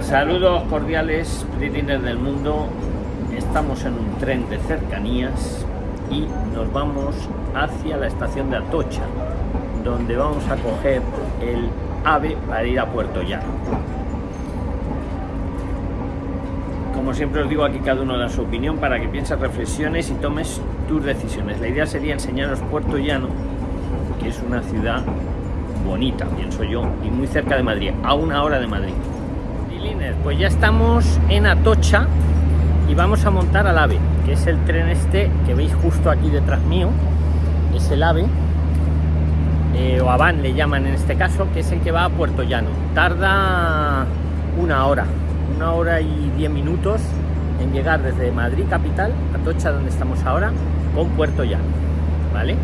Saludos cordiales, Pritlines del mundo. Estamos en un tren de cercanías y nos vamos hacia la estación de Atocha, donde vamos a coger el AVE para ir a Puerto Llano. Como siempre os digo, aquí cada uno da su opinión para que pienses, reflexiones y tomes tus decisiones. La idea sería enseñaros Puerto Llano, que es una ciudad bonita, pienso yo, y muy cerca de Madrid, a una hora de Madrid. Pues ya estamos en Atocha y vamos a montar al AVE, que es el tren este que veis justo aquí detrás mío, es el AVE, eh, o AVAN le llaman en este caso, que es el que va a Puerto Llano. Tarda una hora, una hora y diez minutos en llegar desde Madrid capital, Atocha donde estamos ahora, con Puerto Llano, ¿vale?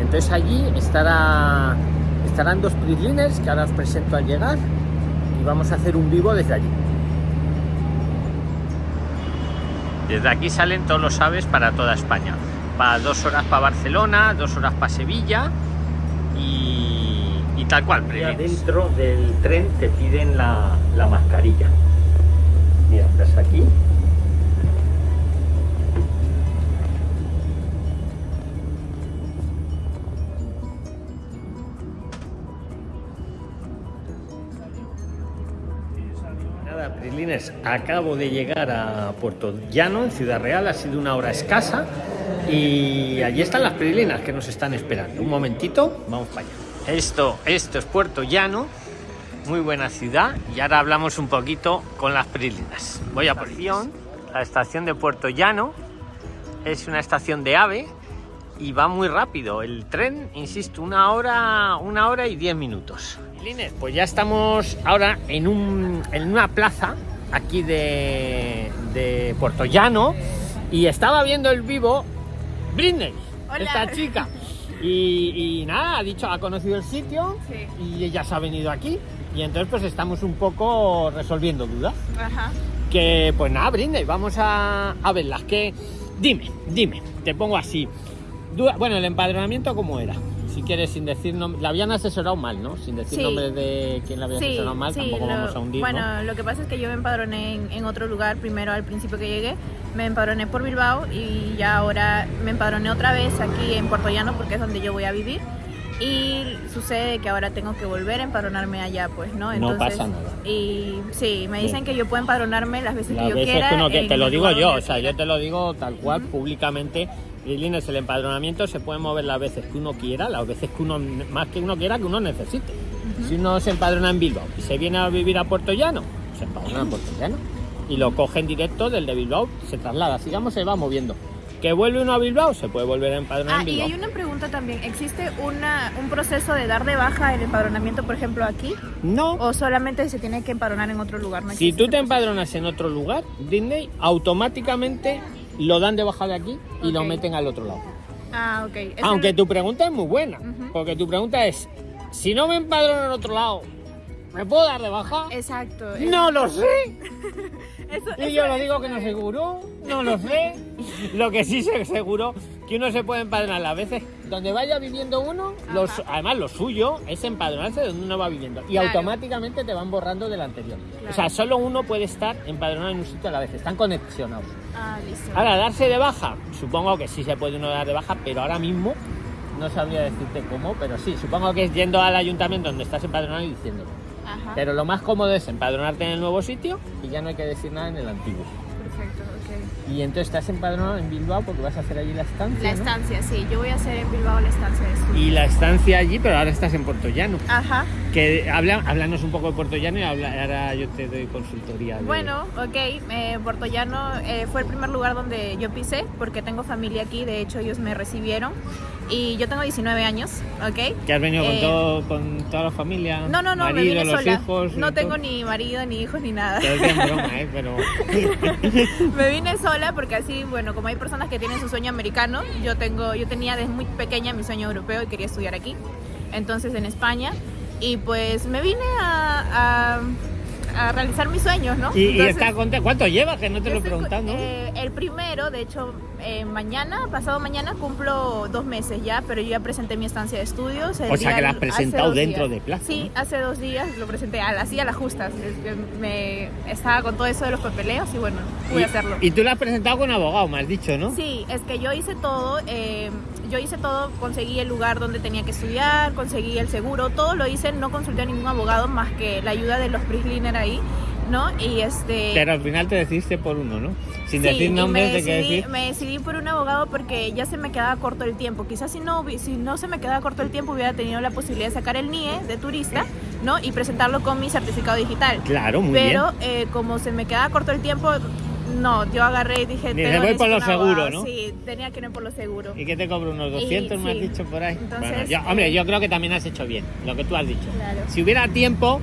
Entonces allí estará, estarán dos prislines que ahora os presento al llegar y vamos a hacer un vivo desde allí. Desde aquí salen todos los aves para toda España. Para dos horas para Barcelona, dos horas para Sevilla y, y tal cual. Dentro del tren te piden la, la mascarilla. Mira, estás aquí Acabo de llegar a Puerto Llano, en Ciudad Real, ha sido una hora escasa y allí están las Prilinas que nos están esperando. Un momentito, vamos para allá. Esto, esto es Puerto Llano, muy buena ciudad y ahora hablamos un poquito con las Prilinas. Voy a por la estación de Puerto Llano, es una estación de AVE y va muy rápido. El tren, insisto, una hora, una hora y diez minutos. Pues ya estamos ahora en, un, en una plaza aquí de, de Puerto Llano y estaba viendo el vivo Britney, esta chica. Y, nada, ha dicho, ha conocido el sitio y ella se ha venido aquí. Y entonces pues estamos un poco resolviendo dudas. Que pues nada, Britney, vamos a, a verlas. Que dime, dime, te pongo así. Bueno, el empadronamiento cómo era si quieres, sin decir nombre, la habían asesorado mal, ¿no? Sin decir nombre de quién la había asesorado mal, tampoco vamos a hundir. Bueno, lo que pasa es que yo me empadroné en, otro lugar, primero al principio que llegué, me empadroné por Bilbao y ya ahora me empadroné otra vez aquí en Puerto Llano porque es donde yo voy a vivir. Y sucede que ahora tengo que volver a empadronarme allá, pues, ¿no? Entonces, no pasa nada. Y sí, me dicen que yo puedo empadronarme las veces que yo quiera. Que te lo digo yo, o sea, yo te lo digo tal cual, públicamente es el empadronamiento se puede mover las veces que uno quiera, las veces que uno, más que uno quiera, que uno necesite. Si uno se empadrona en Bilbao y se viene a vivir a Puerto Llano, se empadrona en Puerto Llano. Y lo coge en directo del de Bilbao, se traslada, sigamos, se va moviendo. ¿Que vuelve uno a Bilbao? Se puede volver a empadronar ah, en Bilbao. y hay una pregunta también. ¿Existe una, un proceso de dar de baja el empadronamiento, por ejemplo, aquí? No. ¿O solamente se tiene que empadronar en otro lugar? si tú te empadronas en otro lugar, Disney, automáticamente lo dan de baja de aquí y lo meten al otro lado. Ah, ok. Aunque tu pregunta es muy buena, porque tu pregunta es, si no me empadrono en otro lado, ¿me puedo dar de baja? Exacto. No lo sé. y yo lo digo que no seguro, no lo sé. Lo que sí sé seguro que uno se puede empadronar a veces donde vaya viviendo uno, los, además lo suyo es empadronarse donde uno va viviendo y automáticamente te van borrando del anterior. O sea, solo uno puede estar empadronado en un sitio a la vez, están conexionados. Ah, listo. Ahora, darse de baja, supongo que sí se puede uno dar de baja, pero ahora mismo no sabría decirte cómo, pero sí, supongo que es yendo al ayuntamiento donde estás empadronado y diciéndolo. Pero lo más cómodo es empadronarte en el nuevo sitio y ya no hay que decir nada en el antiguo. Perfecto, ok. Y entonces estás empadronado en Bilbao porque vas a hacer allí la estancia. La estancia, sí. Yo voy a hacer en Bilbao la estancia de Y la estancia allí, pero ahora estás en Puerto Llano. Ajá. Que habla, háblanos un poco de Puerto Llano y ahora yo te doy consultoría. Bueno, ok. Eh, Puerto Llano eh, fue el primer lugar donde yo pisé porque tengo familia aquí. De hecho, ellos me recibieron y yo tengo 19 años, ¿ok? ¿Que has venido con, eh, todo, con toda la familia? No, no, no, me vine los Hijos, no tengo ni marido, ni hijos, ni nada. broma, ¿eh? Pero... me vine sola porque así, bueno, como hay personas que tienen su sueño americano, yo, tengo, yo tenía desde muy pequeña mi sueño europeo y quería estudiar aquí, entonces en España. Y pues me vine a, a realizar mis sueños, ¿no? Y, y Entonces, está contento. ¿Cuánto llevas? Que no te lo preguntado, ¿no? eh, el primero, de hecho, eh, mañana, pasado mañana, cumplo dos meses ya, pero yo ya presenté mi estancia de estudios. el O sea, día- que la has presentado dentro días. de plazo, Sí, ¿no? hace dos días lo presenté, a- así a las justas. Me estaba con todo eso de los papeleos y bueno, pude Y- hacerlo. Y tú lo has presentado con abogado, me has dicho, ¿no? Sí, es que yo hice todo, eh, yo hice todo, conseguí el lugar donde tenía que estudiar, conseguí el seguro, todo lo hice, no consulté a ningún abogado más que la ayuda de los Prisliner ahí, ¿no? Y este... Pero al final te decidiste por uno, ¿no? Sin Sí, decir nombres me de qué decidí, decir. me decidí por un abogado porque ya se me quedaba corto el tiempo. Quizás si no, si no se me quedaba corto el tiempo hubiera tenido la posibilidad de sacar el NIE de turista, ¿no? Y presentarlo con mi certificado digital. Claro, muy Pero bien. eh, como se me quedaba corto el tiempo, no, yo agarré y dije... "Tengo- voy por lo seguro, abogado". ¿no? Sí, tenía que ir por lo seguro. ¿Y qué te cobro? ¿Unos 200 me has dicho por ahí? Entonces, Bueno, yo- eh, hombre, yo creo que también has hecho bien lo que tú has dicho. Claro. Si hubiera tiempo,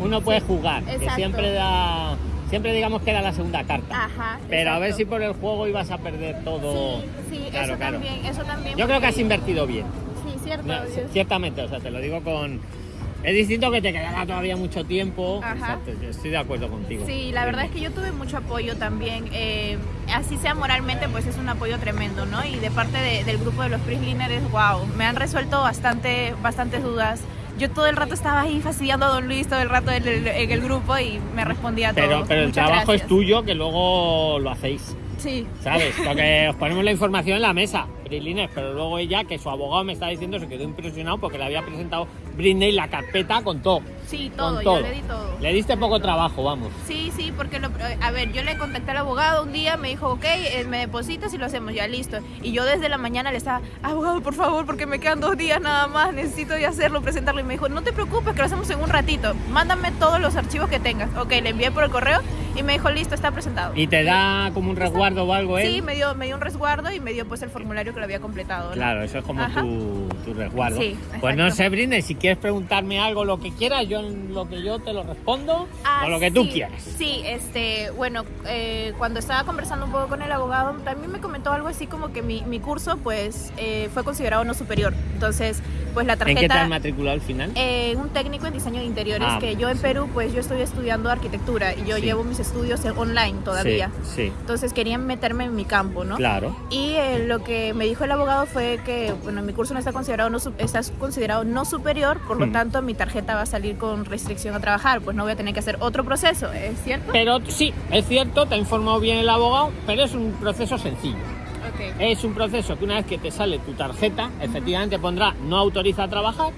uno puede Sí, jugar, que exacto. siempre da... Siempre digamos que era la segunda carta. Ajá. Pero a ver si por el juego ibas a perder todo. Sí, sí, Claro, eso claro. también, eso también. Yo creo que has invertido bien. Sí, cierto. No, ciertamente, o sea, te lo digo con... Es distinto que te quedara todavía mucho tiempo. Ajá. Exacto, yo estoy de acuerdo contigo. Sí, la verdad es que yo tuve mucho apoyo también. eh, así sea moralmente, pues es un apoyo tremendo, ¿no? Y de parte de- del grupo de los Prisliners, wow, me han resuelto bastante, bastantes dudas. Yo todo el rato estaba ahí fastidiando a Don Luis todo el rato en el, en el grupo y me respondía a todo. Pero, pero el Muchas trabajo gracias. es tuyo, que luego lo hacéis. Sí. ¿Sabes? Porque os ponemos la información en la mesa, Pero luego ella, que su abogado me está diciendo, se quedó impresionado porque le había presentado Britney la carpeta con todo. Sí, Con todo, yo le di todo. Le diste poco trabajo, vamos. Sí, sí, porque lo- a ver, yo le contacté al abogado un día, me dijo, ok, eh, me depositas y lo hacemos, ya listo. Y yo desde la mañana le estaba, abogado, por favor, porque me quedan dos días nada más, necesito ya hacerlo, presentarlo. Y me dijo, no te preocupes, que lo hacemos en un ratito, mándame todos los archivos que tengas. Ok, le envié por el correo y me dijo, listo, está presentado. ¿Y te da como un resguardo o algo, eh? Sí, me dio, me dio un resguardo y me dio pues el formulario que lo había completado. ¿no? Claro, eso es como tu, tu resguardo. Sí, pues no sé, Britney, si quieres preguntarme algo, lo que quieras, yo lo que yo te lo respondo, Ah, o lo que tú sí, quieras. Sí, este, bueno, eh, cuando estaba conversando un poco con el abogado, también me comentó algo así como que mi, mi curso, pues, eh, fue considerado no superior. Entonces, pues la ¿En qué te tarjeta... has matriculado al final? eh, un técnico en diseño de interiores, Ah, que yo en sí. Perú, pues yo estoy estudiando arquitectura y yo Sí. llevo mis estudios online todavía. Sí, sí, Entonces querían meterme en mi campo, ¿no? claro. Y eh, lo que me dijo el abogado fue que, bueno, mi curso no está considerado no, está considerado no superior, por lo Hmm. tanto mi tarjeta va a salir con restricción a trabajar, pues no voy a tener que hacer otro proceso, ¿es cierto? Pero sí, es cierto, te ha informado bien el abogado, pero es un proceso sencillo. Es un proceso que una vez que te sale tu tarjeta, efectivamente pondrá no autoriza a trabajar,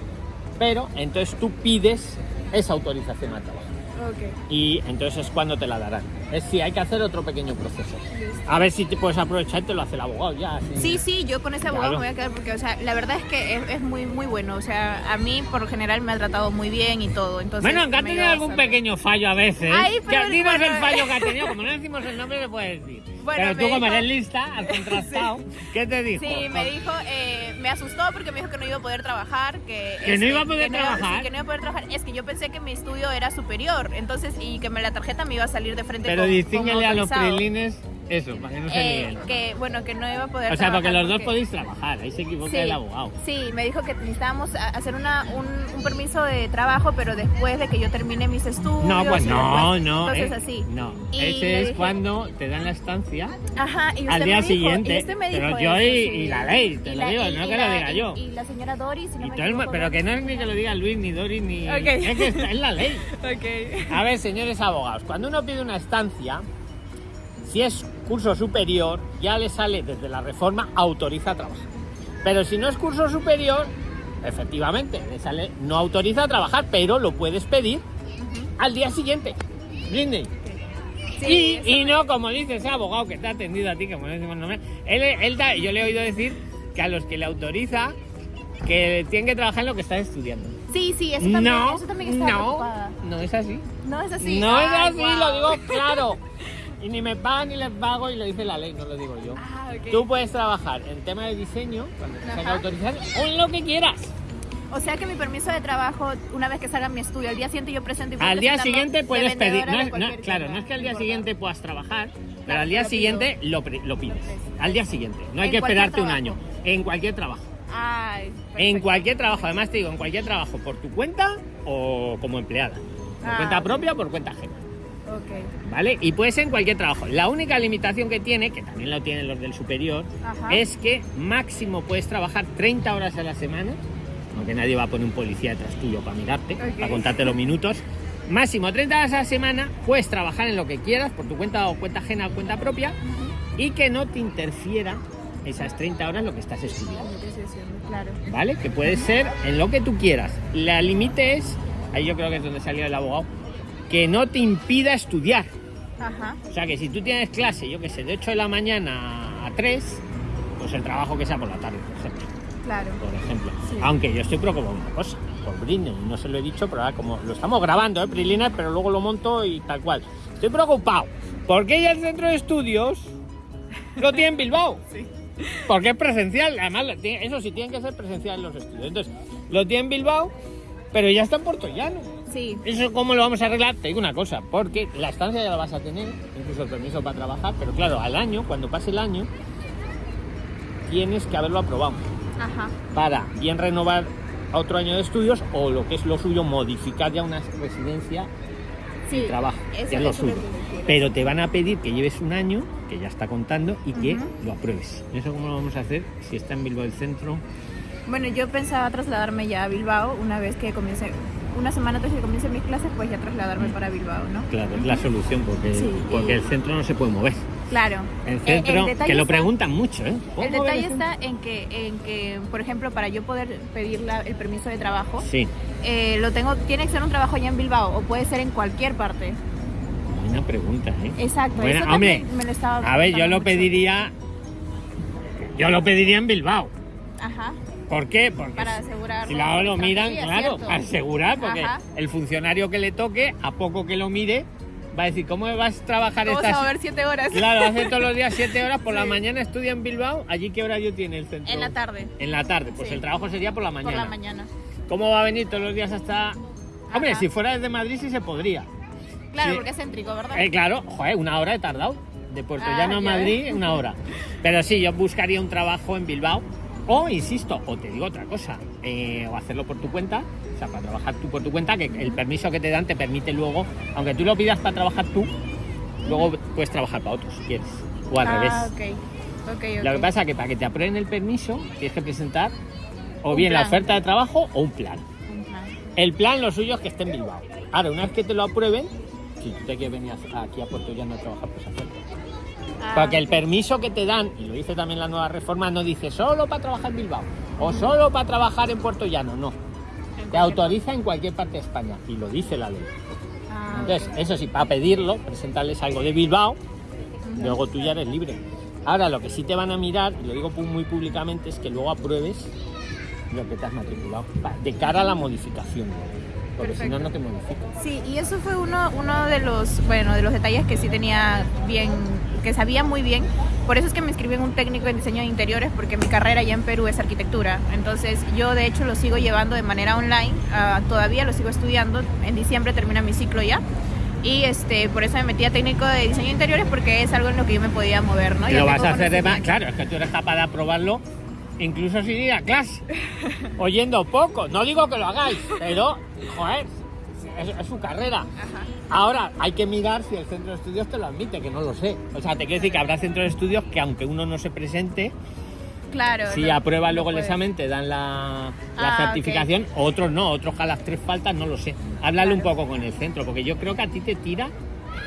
pero entonces tú pides esa autorización a trabajar. ok. Y entonces es cuando te la darán. Es si hay que hacer otro pequeño proceso. A ver si te puedes aprovechar y te lo hace el abogado ya. así. Sí, sí, yo con ese abogado Claro. me voy a quedar porque, o sea, la verdad es que es, es muy, muy bueno. O sea, a mí por lo general me ha tratado muy bien y todo. Entonces, Bueno, aunque ha tenido algún pequeño fallo a veces. Ay, que pero dinos bueno, el fallo que ha tenido. Como no decimos el nombre, le puedes decir. Bueno, pero tú, como eres lista, has contrastado. ¿Qué te dijo? Sí, me dijo, eh, me asustó porque me dijo que no iba a poder trabajar, que... ¿Que no iba a poder que no iba- trabajar? sí, que no iba a poder trabajar. Es que yo pensé que mi estudio era superior, entonces, y que me, la tarjeta me iba a salir de frente Pero con- a los prilines eso, para que no se Eh, líen. que, bueno, que no iba a poder O sea, porque los dos porque- podéis trabajar, ahí se equivoca el abogado. Sí, me dijo que necesitábamos hacer una, un, un permiso de trabajo, pero después de que yo termine mis estudios. No, pues no, después- no. Entonces eh, así. No, Y ese es dije- cuando te dan la estancia Ajá, y usted al me día dijo- siguiente. y usted me pero dijo yo eso, y, sí. y la ley, te Y lo digo, no que la- lo diga yo. Y la señora Doris, si no Y me equivoco, pero que no es ni que lo diga Luis, ni Doris, ni. Ok. Es que está en la ley. Ok. A ver, señores abogados, cuando uno pide una estancia, si es curso superior, ya le sale desde la reforma autoriza a trabajar. Pero si no es curso superior, efectivamente, le sale no autoriza a trabajar, pero lo puedes pedir al día siguiente. Sí, y, no, como dice ese abogado que te ha atendido a ti, que no decimos nombre, él, él da- yo le he oído decir que a los que le autoriza que tienen que trabajar en lo que están estudiando. Sí, sí, eso también, no, eso también estaba no, preocupada. no es así. No es así. No es así, lo digo claro. Y ni me pagan ni les pago y lo dice la ley, no lo digo yo. Ah. Tú puedes trabajar en tema de diseño, cuando te autorizado, o en lo que quieras. O sea que mi permiso de trabajo, una vez que salga mi estudio, al día siguiente yo presento y Al día siguiente de puedes pedir. No claro, no es que al día importa. siguiente puedas trabajar, pero al día lo siguiente lo, pides. Al día siguiente. No hay que esperarte un año. En cualquier trabajo. Ay, En cualquier trabajo. Además te digo, en cualquier trabajo, por tu cuenta o como empleada. por Ah, cuenta propia o por cuenta ajena. Ok. ¿Vale? Y puede ser en cualquier trabajo. La única limitación que tiene, que también lo tienen los del superior, Ajá. es que máximo puedes trabajar 30 horas a la semana, aunque nadie va a poner un policía detrás tuyo para mirarte, para contarte los minutos. Máximo 30 horas a la semana, puedes trabajar en lo que quieras, por tu cuenta o cuenta ajena o cuenta propia, y que no te interfiera esas 30 horas lo que estás estudiando. Claro. ¿Vale? Que puede ser en lo que tú quieras. La límite es, ahí yo creo que es donde salió el abogado, que no te impida estudiar. Ajá. O sea que si tú tienes clase, yo que sé, de 8 de la mañana a 3, pues el trabajo que sea por la tarde, por ejemplo. Claro. Por ejemplo. Sí. Aunque yo estoy preocupado una cosa, por Britney, no se lo he dicho, pero ahora como lo estamos grabando, ¿eh? Prilines, pero luego lo monto y tal cual. Estoy preocupado, porque ella el centro de estudios lo tiene en Bilbao. Sí. Porque es presencial, además, eso sí, tienen que ser presencial los estudios. Entonces, lo tiene en Bilbao, pero ya está en Puerto Llano. Sí. ¿Eso cómo lo vamos a arreglar? Te digo una cosa, porque la estancia ya la vas a tener, incluso el permiso para trabajar, pero claro, al año, cuando pase el año, tienes que haberlo aprobado Ajá. para bien renovar otro año de estudios o lo que es lo suyo, modificar ya una residencia Sí. y trabajo, Eso- que es lo suyo. lo. Pero te van a pedir que lleves un año, que ya está contando, y que lo apruebes. ¿Eso cómo lo vamos a hacer? Si está en Bilbao el centro, Bueno, yo pensaba trasladarme ya a Bilbao una vez que comience, una semana antes de que comiencen mis clases, pues ya trasladarme para Bilbao, ¿no? claro, es la solución, porque, Sí, porque y- el centro no se puede mover. Claro. El Eh, centro, que lo está- preguntan mucho, ¿eh? ¿Puedo El detalle está en que, en que, por ejemplo, para yo poder pedir la- el permiso de trabajo, Sí, eh, lo tengo, tiene que ser un trabajo allá en Bilbao o puede ser en cualquier parte. buena pregunta, ¿eh? Exacto. Eso hombre, me lo estaba A ver, yo lo pediría. Yo lo pediría en Bilbao. Ajá. ¿Por qué? Porque Para asegurar. si luego lo miran, claro, para asegurar, porque Ajá. el funcionario que le toque, a poco que lo mire, va a decir, ¿cómo vas a trabajar Vamos estas a ver siete horas. Claro, hace todos los días 7 horas, por la mañana estudia en Bilbao, allí qué horario tiene el centro. En la tarde. En la tarde, pues Sí. el trabajo sería por la Por mañana. la mañana. ¿Cómo va a venir todos los días hasta.? Hombre, Ajá. si fuera desde Madrid sí se podría. Claro, Sí. porque es céntrico, ¿verdad? Eh, claro, joder, una hora he tardado. De Puerto Ah, Llano a Madrid, ves. una hora. Pero sí, yo buscaría un trabajo en Bilbao. O, insisto, o te digo otra cosa, eh, o hacerlo por tu cuenta, o sea, para trabajar tú por tu cuenta, que el permiso que te dan te permite luego, aunque tú lo pidas para trabajar tú, luego puedes trabajar para otros si quieres. O al ah, revés. Lo que pasa es que para que te aprueben el permiso, tienes que presentar o Un bien la plan. oferta de trabajo o un plan. Ajá. El plan, lo suyo es que esté en Bilbao. Ahora, una vez que te lo aprueben, si tú te quieres venir aquí a Puerto Llano a trabajar, pues hacerlo. Ah, Porque el permiso que te dan, y lo dice también la nueva reforma, no dice solo para trabajar en Bilbao o solo para trabajar en Puerto Llano, no. Te autoriza en cualquier parte de España y lo dice la ley. Ah, Entonces, eso sí, para pedirlo, presentarles algo de Bilbao, luego tú ya eres libre. Ahora, lo que sí te van a mirar, y lo digo muy públicamente, es que luego apruebes lo que te has matriculado, de cara a la modificación. Porque si no, no te modifican. Sí, y eso fue uno, uno de los, bueno, de los detalles que sí tenía bien, que sabía muy bien. Por eso es que me inscribí en un técnico en diseño de interiores, porque mi carrera ya en Perú es arquitectura. Entonces yo de hecho lo sigo llevando de manera online, ah, todavía lo sigo estudiando. En diciembre termina mi ciclo ya. Y este, por eso me metí a técnico de diseño de interiores, porque es algo en lo que yo me podía mover, ¿no? Lo vas a hacer de más. Claro, es que tú eres capaz de aprobarlo incluso sin ir a clase, oyendo poco. No digo que lo hagáis, pero, joder, es, es su carrera. Ajá. Ahora, hay que mirar si el centro de estudios te lo admite, que no lo sé. O sea, te quiero decir que habrá centros de estudios que aunque uno no se presente, Claro. si lo- aprueba luego el examen te dan la, la Ah, certificación, otros no, otros a las tres faltas no lo sé. Háblale un poco con el centro, porque yo creo que a ti te tira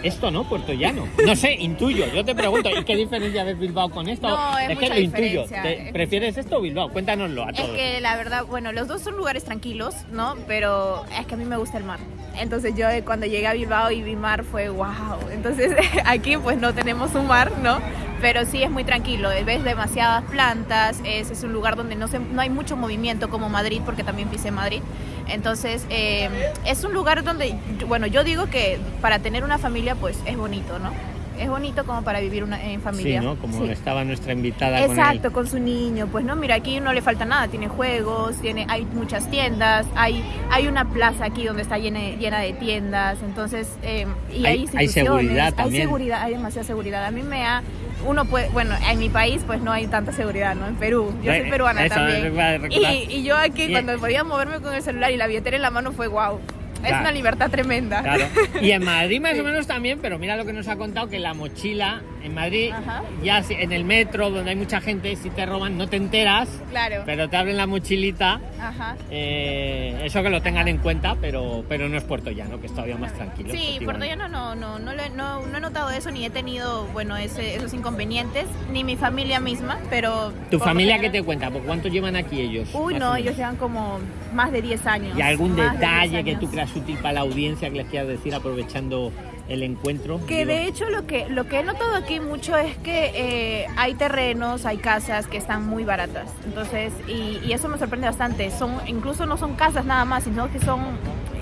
esto, ¿no? Puerto Llano. No sé, intuyo, yo te pregunto, ¿y qué diferencia ves Bilbao con esto? No, es que mucha lo intuyo. diferencia, ¿Te- es- ¿Prefieres esto o Bilbao? Cuéntanoslo a Es todos. que la verdad, bueno, los dos son lugares tranquilos, ¿no? Pero es que a mí me gusta el mar. Entonces yo eh, cuando llegué a Bilbao y vi mar fue wow. Entonces aquí pues no tenemos un mar, ¿no? Pero sí es muy tranquilo. Ves demasiadas plantas. Es, es un lugar donde no, se, no hay mucho movimiento como Madrid, porque también pisé Madrid. Entonces eh, es un lugar donde, bueno, yo digo que para tener una familia pues es bonito, ¿no? Es bonito como para vivir una, en Sí, familia. ¿no? Como Sí. estaba nuestra invitada con Exacto, él. con su niño. Pues no, mira, aquí no le falta nada. Tiene juegos, tiene, hay muchas tiendas, hay, hay una plaza aquí donde está llena, llena de tiendas. Entonces, eh, y hay, Hay- seguridad también. Hay seguridad, hay demasiada seguridad. A mí me ha, uno puede, bueno, en mi país pues no hay tanta seguridad, ¿no? En Perú, yo soy Eh, peruana eso, también. Y, y yo aquí cuando podía moverme con el celular y la billetera en la mano fue wow. Es una libertad tremenda. Claro. Y en Madrid más o menos también, pero mira lo que nos ha contado, que la mochila en Madrid, ya en el metro, donde hay mucha gente, si te roban no te enteras, claro. pero te abren la mochilita. Eh, eso que lo tengan en cuenta, pero, pero no es Puerto Llano, que es todavía más tranquilo. Sí, Puerto Llano no, no, no, no, no he notado eso, ni he tenido, bueno, ese, esos inconvenientes, ni mi familia misma, pero... ¿Tu familia qué te cuenta? ¿Por cuánto llevan aquí ellos? Uy, no, ellos llevan como más de 10 años. ¿Y algún detalle que tú creas útil para la audiencia que les quieras decir aprovechando el encuentro? Que de hecho lo que, lo que he notado aquí mucho es que eh, hay terrenos, hay casas que están muy baratas. Entonces, y, y, eso me sorprende bastante. Son, incluso no son casas nada más, sino que son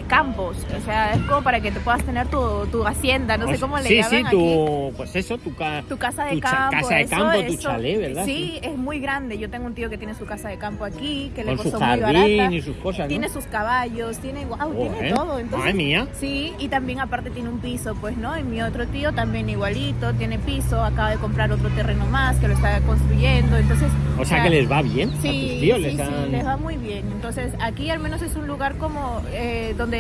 campos, o sea, es como para que te puedas tener tu, tu hacienda, no sé cómo le llaman Sí, sí, tu, pues eso, tu, tu casa de campo. casa de campo, tu chalet, ¿verdad? Sí, es muy grande. Yo tengo un tío que tiene su casa de campo aquí, que le costó muy barata. y sus cosas, Tiene sus caballos, tiene, wow, tiene todo. Entonces, mía. Sí, y también aparte tiene un piso, pues, ¿no? Y mi otro tío también igualito, tiene piso, acaba de comprar otro terreno más que lo está construyendo, entonces... O sea, que les va bien sí, a tus tíos, les, sí, les va muy bien. Entonces, aquí al menos es un lugar como eh, donde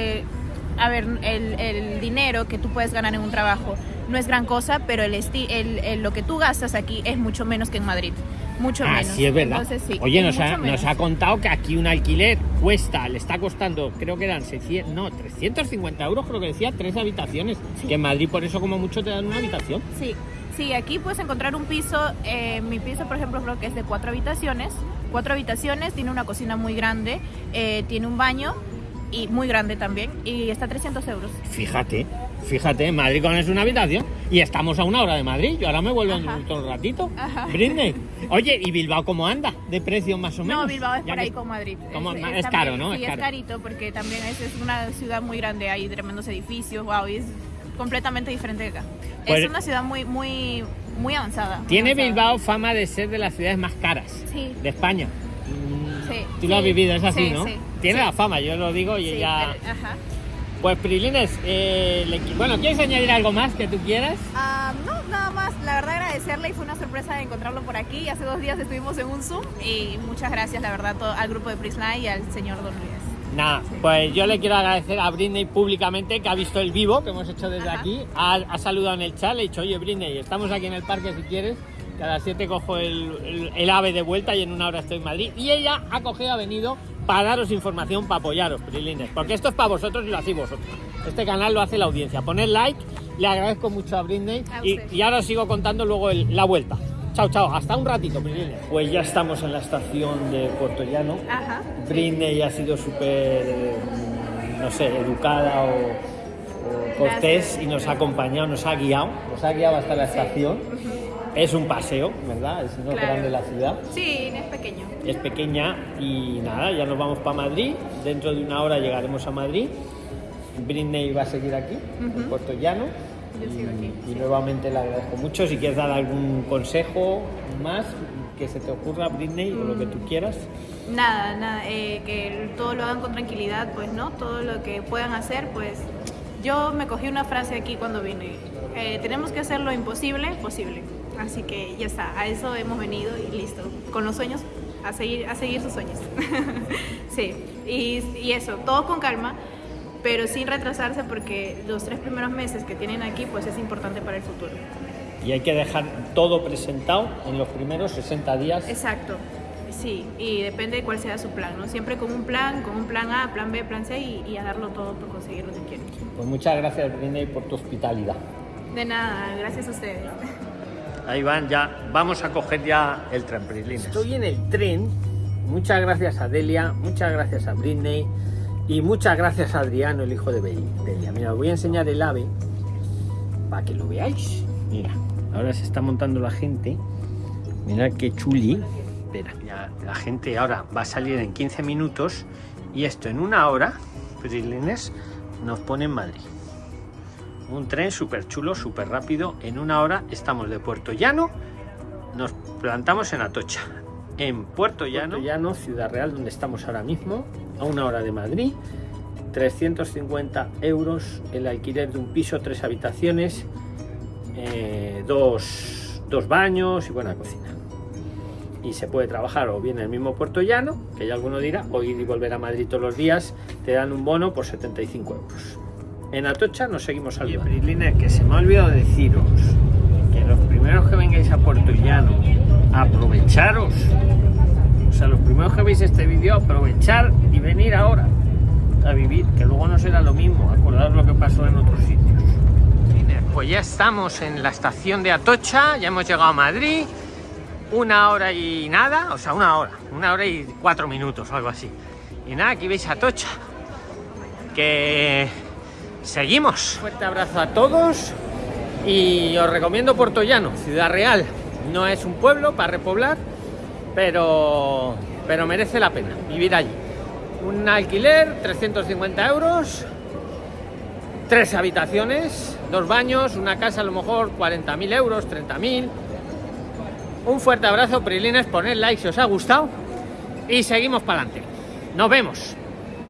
a ver, el, dinero que tú puedes ganar en un trabajo no es gran cosa, pero el, el, lo que tú gastas aquí es mucho menos que en Madrid. Mucho ah, menos. Sí, es verdad. Oye, nos ha, nos ha, contado que aquí un alquiler cuesta, le está costando, creo que eran 600, no, 350 euros, creo que decía, tres habitaciones. Que en Madrid por eso como mucho te dan una habitación. Sí, sí, aquí puedes encontrar un piso, eh, mi piso por ejemplo creo que es de cuatro habitaciones, cuatro habitaciones, tiene una cocina muy grande, eh, tiene un baño y muy grande también y está a 300 euros. Fíjate, fíjate, Madrid con es una habitación y estamos a una hora de Madrid. Yo ahora me vuelvo en un ratito. Brindis. Oye, ¿y Bilbao cómo anda? ¿De precio más o menos? No, Bilbao es por ahí con Madrid. es, caro, ¿no? Sí, es, carito porque también es, es, una ciudad muy grande, hay tremendos edificios, wow, y es completamente diferente de acá. es pues una ciudad muy, muy, muy avanzada. tiene Bilbao fama de ser de las ciudades más caras de España. Sí, Tú lo has vivido, es así, ¿no? Tiene la fama, yo lo digo y ella... Ajá. Pues Prilines, eh, bueno, ¿quieres añadir algo más que tú quieras? Ah, no, nada más. La verdad agradecerle y fue una sorpresa encontrarlo por aquí. Hace dos días estuvimos en un Zoom y muchas gracias, la verdad, al grupo de Prisline y al señor Don Luis. Nada, pues yo le quiero agradecer a Britney públicamente que ha visto el vivo que hemos hecho desde aquí. Ha, saludado en el chat, le he dicho, oye Britney, estamos aquí en el parque si quieres cada siete cojo el, ave de vuelta y en una hora estoy en Madrid. Y ella ha cogido, ha venido para daros información, para apoyaros, Prilines, porque esto es para vosotros y lo hacéis vosotros. Este canal lo hace la audiencia. Poned like, le agradezco mucho a Britney y, ahora os sigo contando luego la vuelta. Chao, chao, hasta un ratito, Prilines. Pues ya estamos en la estación de Puerto Llano. Ajá, Britney ha sido súper, no sé, educada o, cortés y nos ha acompañado, nos ha guiado, nos ha guiado hasta la estación. Es un paseo, ¿verdad? Es no grande de la ciudad. Sí, es pequeño. Es pequeña y nada, ya nos vamos para Madrid. Dentro de una hora llegaremos a Madrid. Britney va a seguir aquí, en Puerto Llano. Yo sigo aquí. Y, nuevamente le agradezco mucho. Si quieres dar algún consejo más que se te ocurra, Britney, o lo que tú quieras. Nada, nada, eh, que todo lo hagan con tranquilidad, pues no, todo lo que puedan hacer, pues yo me cogí una frase aquí cuando vine. Eh, tenemos que hacer lo imposible posible. Así que ya está, a eso hemos venido y listo. Con los sueños, a seguir, a seguir sus sueños. sí, y, y, eso, todo con calma, pero sin retrasarse porque los tres primeros meses que tienen aquí pues es importante para el futuro. Y hay que dejar todo presentado en los primeros 60 días. Exacto, sí, y depende de cuál sea su plan, ¿no? Siempre con un plan, con un plan A, plan B, plan C y, a darlo todo por conseguir lo que quieren. Pues muchas gracias, Briney, por tu hospitalidad. De nada, gracias a ustedes. Ahí van, ya vamos a coger ya el tren, Estoy en el tren. Muchas gracias a Delia, muchas gracias a Britney y muchas gracias a Adriano, el hijo de Delia. Mira, os voy a enseñar el ave para que lo veáis. Mira, ahora se está montando la gente. Mirad qué chuli. Espera, la gente ahora va a salir en 15 minutos y esto en una hora, Prilines, nos pone en Madrid. Un tren súper chulo, súper rápido. En una hora estamos de Puerto Llano, nos plantamos en Atocha. En Puerto Llano, Puerto Llano, Ciudad Real, donde estamos ahora mismo, a una hora de Madrid. 350 euros el alquiler de un piso, tres habitaciones, eh, dos, dos baños y buena cocina. y se puede trabajar o bien en el mismo Puerto Llano, que ya alguno dirá, o ir y volver a Madrid todos los días, te dan un bono por 75 euros. En Atocha nos seguimos al Prilines, que se me ha olvidado deciros que los primeros que vengáis a Puerto aprovecharos. O sea, los primeros que veis este vídeo, aprovechar y venir ahora a vivir, que luego no será lo mismo, acordar lo que pasó en otros sitios. Pues ya estamos en la estación de Atocha, ya hemos llegado a Madrid, una hora y nada, o sea, una hora, una hora y cuatro minutos o algo así. Y nada, aquí veis Atocha, que seguimos. Fuerte abrazo a todos y os recomiendo Puerto Llano, Ciudad Real. No es un pueblo para repoblar, pero, pero merece la pena vivir allí. Un alquiler, 350 euros, tres habitaciones, dos baños, una casa a lo mejor 40.000 euros, 30.000. Un fuerte abrazo, Prilines, poned like si os ha gustado y seguimos para adelante. Nos vemos.